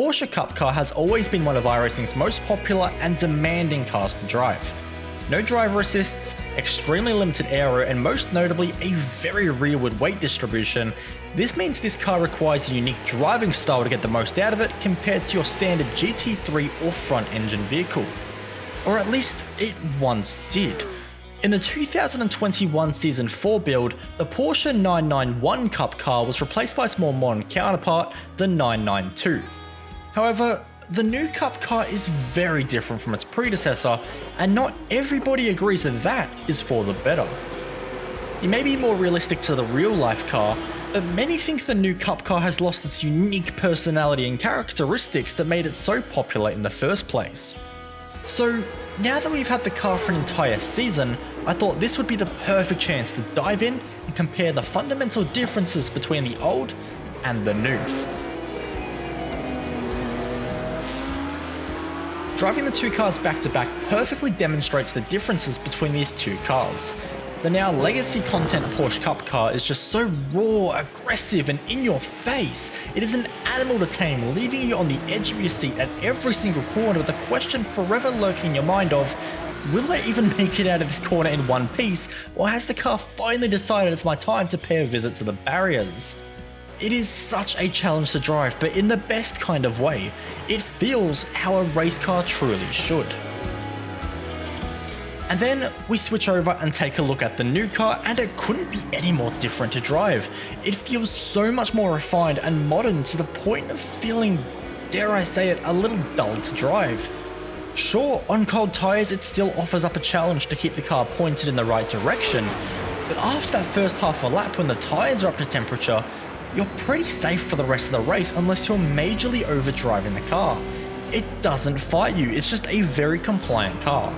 Porsche Cup car has always been one of iRacing's most popular and demanding cars to drive. No driver assists, extremely limited aero, and most notably, a very rearward weight distribution. This means this car requires a unique driving style to get the most out of it compared to your standard GT3 or front engine vehicle. Or at least it once did. In the 2021 Season 4 build, the Porsche 991 Cup car was replaced by its more modern counterpart, the 992. However, the new Cup car is very different from its predecessor, and not everybody agrees that that is for the better. It may be more realistic to the real life car, but many think the new Cup car has lost its unique personality and characteristics that made it so popular in the first place. So, now that we've had the car for an entire season, I thought this would be the perfect chance to dive in and compare the fundamental differences between the old and the new. Driving the two cars back to back perfectly demonstrates the differences between these two cars. The now legacy content Porsche Cup car is just so raw, aggressive, and in your face. It is an animal to tame, leaving you on the edge of your seat at every single corner with a question forever lurking in your mind of, will I even make it out of this corner in one piece, or has the car finally decided it's my time to pay a visit to the barriers? It is such a challenge to drive, but in the best kind of way. It feels how a race car truly should. And then we switch over and take a look at the new car and it couldn't be any more different to drive. It feels so much more refined and modern to the point of feeling, dare I say it, a little dull to drive. Sure, on cold tyres it still offers up a challenge to keep the car pointed in the right direction, but after that first half a lap when the tyres are up to temperature, you're pretty safe for the rest of the race unless you're majorly overdriving the car. It doesn't fight you, it's just a very compliant car.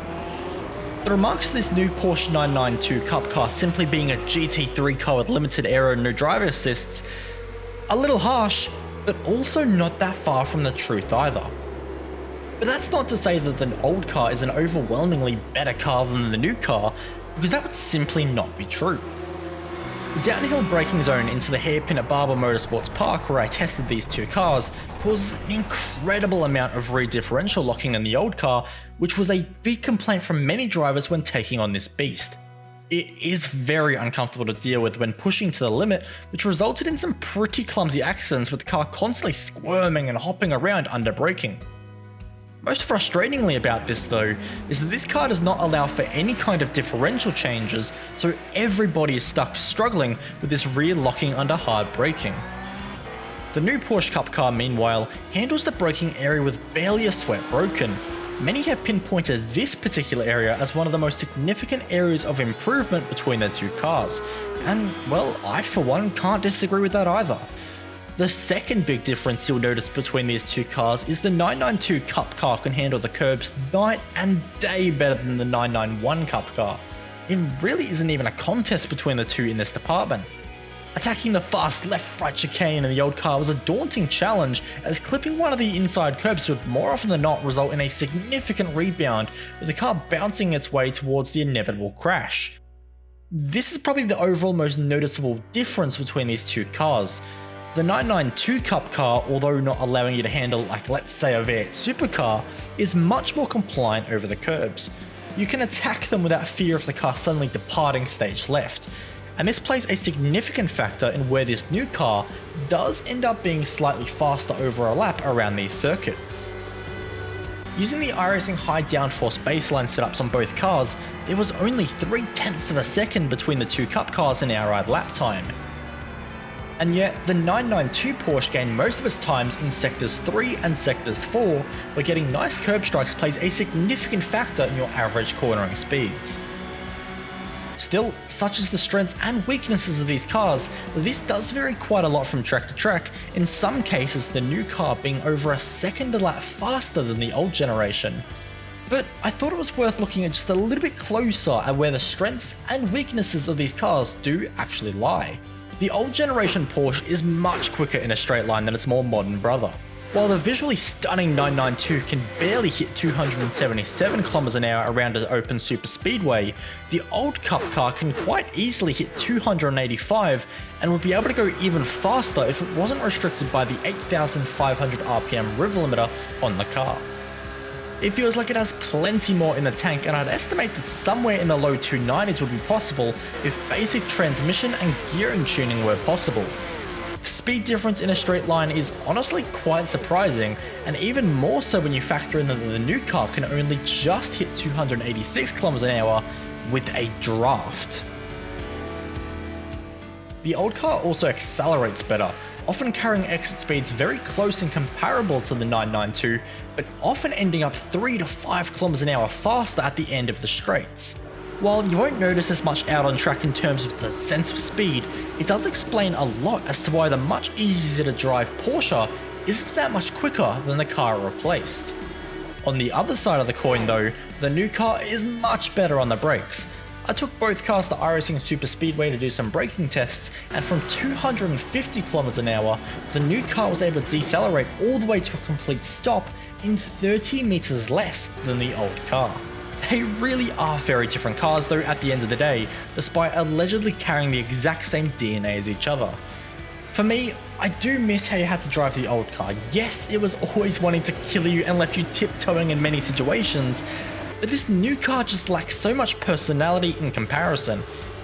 The remarks to this new Porsche 992 Cup car simply being a GT3 car with limited aero and no driver assists, a little harsh, but also not that far from the truth either. But that's not to say that the old car is an overwhelmingly better car than the new car, because that would simply not be true. The downhill braking zone into the hairpin at Barber Motorsports Park where I tested these two cars causes an incredible amount of rear differential locking in the old car, which was a big complaint from many drivers when taking on this beast. It is very uncomfortable to deal with when pushing to the limit, which resulted in some pretty clumsy accidents with the car constantly squirming and hopping around under braking. Most frustratingly about this though, is that this car does not allow for any kind of differential changes, so everybody is stuck struggling with this rear locking under hard braking. The new Porsche Cup car meanwhile handles the braking area with barely a sweat broken. Many have pinpointed this particular area as one of the most significant areas of improvement between the two cars, and well, I for one can't disagree with that either. The second big difference you'll notice between these two cars is the 992 Cup car can handle the curbs night and day better than the 991 Cup car. It really isn't even a contest between the two in this department. Attacking the fast left-right chicane in the old car was a daunting challenge as clipping one of the inside curbs would more often than not result in a significant rebound with the car bouncing its way towards the inevitable crash. This is probably the overall most noticeable difference between these two cars, the 992 Cup car, although not allowing you to handle like let's say a V8 supercar, is much more compliant over the curbs. You can attack them without fear of the car suddenly departing stage left, and this plays a significant factor in where this new car does end up being slightly faster over a lap around these circuits. Using the iRacing high downforce baseline setups on both cars, there was only 3 tenths of a second between the two cup cars in our ride lap time, and yet the 992 Porsche gained most of its times in sectors 3 and sectors 4, where getting nice curb strikes plays a significant factor in your average cornering speeds. Still, such as the strengths and weaknesses of these cars, this does vary quite a lot from track to track, in some cases the new car being over a second a lap faster than the old generation. But I thought it was worth looking at just a little bit closer at where the strengths and weaknesses of these cars do actually lie. The old generation Porsche is much quicker in a straight line than its more modern brother. While the visually stunning 992 can barely hit 277 km an hour around an open super speedway, the old Cup car can quite easily hit 285 and would be able to go even faster if it wasn't restricted by the 8500 RPM rev limiter on the car. It feels like it has plenty more in the tank and I'd estimate that somewhere in the low 290s would be possible if basic transmission and gearing tuning were possible. Speed difference in a straight line is honestly quite surprising, and even more so when you factor in that the new car can only just hit 286 km an hour with a draft. The old car also accelerates better, often carrying exit speeds very close and comparable to the 992, but often ending up 3 to 5 km an hour faster at the end of the straights. While you won't notice as much out on track in terms of the sense of speed, it does explain a lot as to why the much easier to drive Porsche isn't that much quicker than the car replaced. On the other side of the coin though, the new car is much better on the brakes. I took both cars to iRacing Super Speedway to do some braking tests, and from 250 km an hour, the new car was able to decelerate all the way to a complete stop in 30 meters less than the old car. They really are very different cars though at the end of the day, despite allegedly carrying the exact same DNA as each other. For me, I do miss how you had to drive the old car. Yes, it was always wanting to kill you and left you tiptoeing in many situations, but this new car just lacks so much personality in comparison.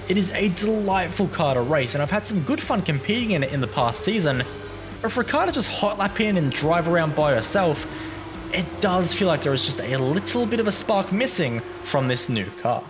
It is a delightful car to race and I've had some good fun competing in it in the past season, but for a car to just hot lap in and drive around by herself, it does feel like there is just a little bit of a spark missing from this new car.